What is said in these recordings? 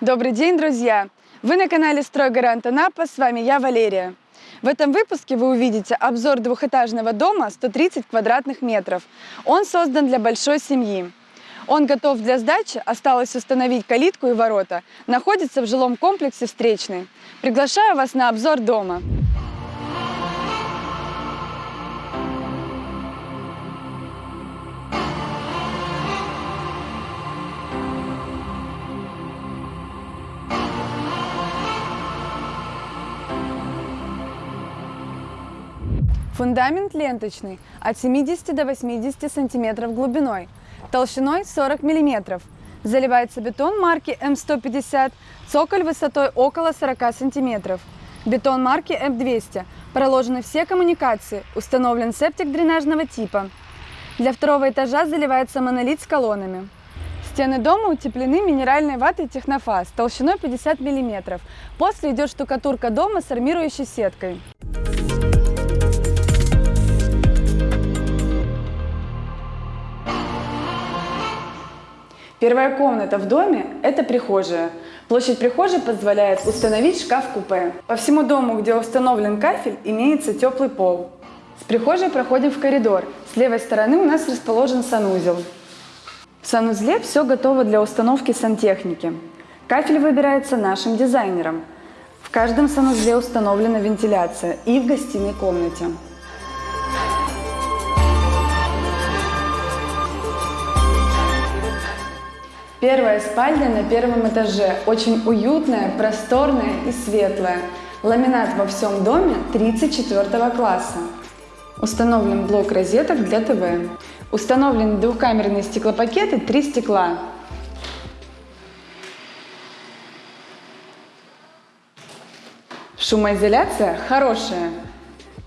Добрый день, друзья! Вы на канале «Стройгарант Анапа», с вами я, Валерия. В этом выпуске вы увидите обзор двухэтажного дома 130 квадратных метров. Он создан для большой семьи. Он готов для сдачи, осталось установить калитку и ворота. Находится в жилом комплексе «Встречный». Приглашаю вас на обзор дома. Фундамент ленточный от 70 до 80 сантиметров глубиной, толщиной 40 миллиметров. Заливается бетон марки М150, цоколь высотой около 40 сантиметров. Бетон марки М200. Проложены все коммуникации, установлен септик дренажного типа. Для второго этажа заливается монолит с колоннами. Стены дома утеплены минеральной ватой Технофаз толщиной 50 мм. После идет штукатурка дома с армирующей сеткой. Первая комната в доме – это прихожая. Площадь прихожей позволяет установить шкаф-купе. По всему дому, где установлен кафель, имеется теплый пол. С прихожей проходим в коридор. С левой стороны у нас расположен санузел. В санузле все готово для установки сантехники. Кафель выбирается нашим дизайнером. В каждом санузле установлена вентиляция и в гостиной комнате. Первая спальня на первом этаже. Очень уютная, просторная и светлая. Ламинат во всем доме 34 класса. Установлен блок розеток для ТВ. Установлены двухкамерные стеклопакеты, три стекла. Шумоизоляция хорошая.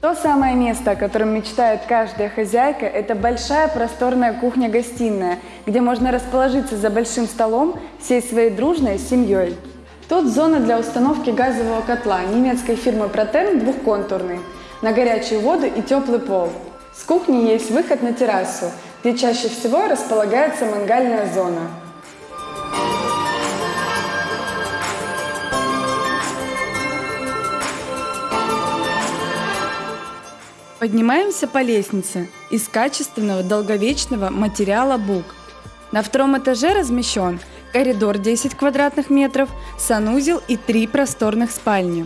То самое место, о котором мечтает каждая хозяйка, это большая просторная кухня-гостиная, где можно расположиться за большим столом всей своей дружной семьей. Тут зона для установки газового котла немецкой фирмы Протен двухконтурный, на горячую воду и теплый пол. С кухни есть выход на террасу, где чаще всего располагается мангальная зона. Поднимаемся по лестнице из качественного долговечного материала бук. На втором этаже размещен коридор 10 квадратных метров, санузел и три просторных спальни.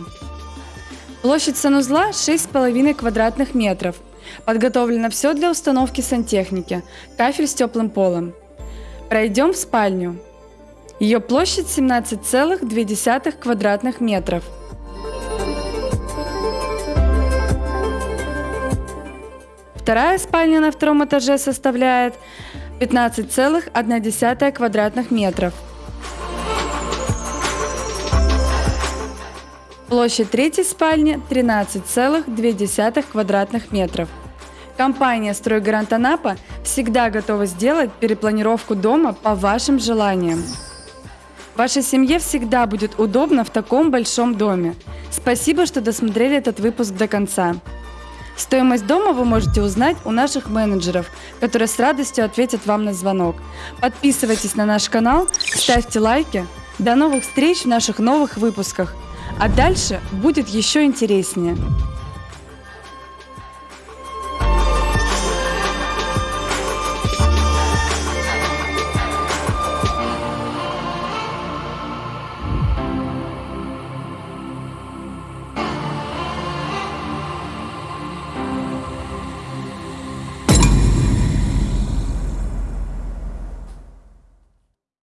Площадь санузла 6,5 квадратных метров. Подготовлено все для установки сантехники, кафель с теплым полом. Пройдем в спальню. Ее площадь 17,2 квадратных метров – Вторая спальня на втором этаже составляет 15,1 квадратных метров. Площадь третьей спальни 13,2 квадратных метров. Компания «Стройгарант Анапа» всегда готова сделать перепланировку дома по вашим желаниям. Вашей семье всегда будет удобно в таком большом доме. Спасибо, что досмотрели этот выпуск до конца. Стоимость дома вы можете узнать у наших менеджеров, которые с радостью ответят вам на звонок. Подписывайтесь на наш канал, ставьте лайки. До новых встреч в наших новых выпусках. А дальше будет еще интереснее.